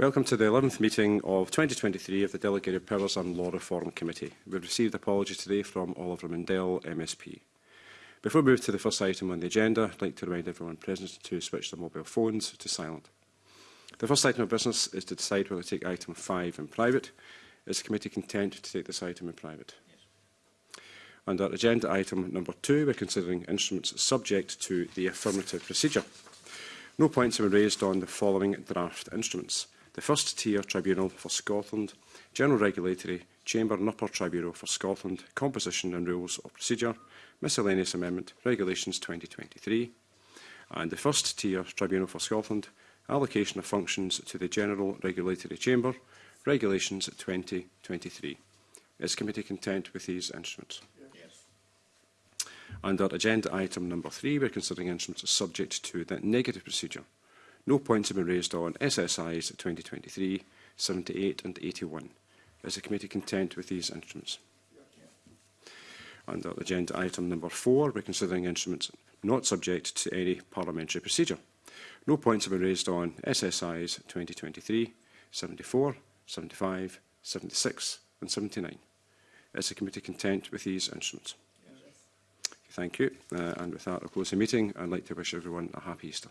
Welcome to the 11th meeting of 2023 of the Delegated Powers and Law Reform Committee. We've received apologies today from Oliver Mundell, MSP. Before we move to the first item on the agenda, I'd like to remind everyone present to switch their mobile phones to silent. The first item of business is to decide whether to take item 5 in private. Is the committee content to take this item in private? Yes. Under agenda item number 2, we're considering instruments subject to the affirmative procedure. No points have been raised on the following draft instruments the First Tier Tribunal for Scotland, General Regulatory Chamber and Upper Tribunal for Scotland, Composition and Rules of Procedure, Miscellaneous Amendment, Regulations 2023, and the First Tier Tribunal for Scotland, Allocation of Functions to the General Regulatory Chamber, Regulations 2023. Is committee content with these instruments? Under agenda item number three, we're considering instruments subject to the negative procedure. No points have been raised on SSIs 2023, 78 and 81. Is the committee content with these instruments? Under agenda item number four, we're considering instruments not subject to any parliamentary procedure. No points have been raised on SSIs 2023, 74, 75, 76 and 79. Is the committee content with these instruments? Yes. Thank you. Uh, and with that, I'll close the meeting. I'd like to wish everyone a happy Easter.